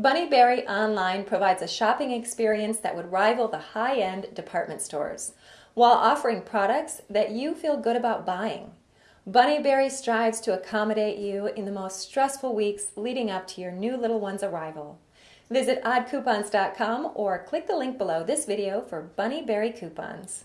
Bunnyberry Online provides a shopping experience that would rival the high-end department stores, while offering products that you feel good about buying. Bunnyberry strives to accommodate you in the most stressful weeks leading up to your new little one's arrival. Visit oddcoupons.com or click the link below this video for Bunnyberry coupons.